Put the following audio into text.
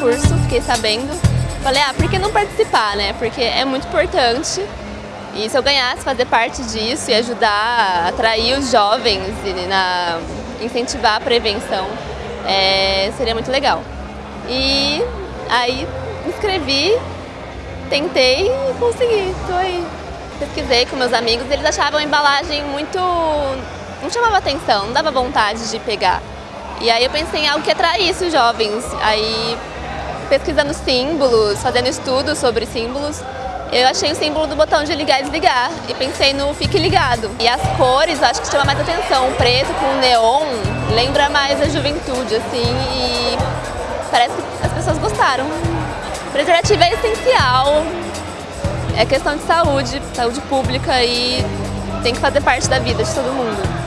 curso, fiquei sabendo. Falei, ah, por que não participar, né? Porque é muito importante. E se eu ganhasse fazer parte disso e ajudar a atrair os jovens e na, incentivar a prevenção, é, seria muito legal. E aí inscrevi, tentei e consegui, tô aí. Pesquisei com meus amigos, eles achavam a embalagem muito... não chamava atenção, não dava vontade de pegar. E aí eu pensei em algo que atraísse os jovens. Aí pesquisando símbolos, fazendo estudos sobre símbolos, eu achei o símbolo do botão de ligar e desligar e pensei no fique ligado. E as cores, acho que chama mais atenção, o preto com neon lembra mais a juventude, assim, e parece que as pessoas gostaram. Preservativo é essencial, é questão de saúde, saúde pública e tem que fazer parte da vida de todo mundo.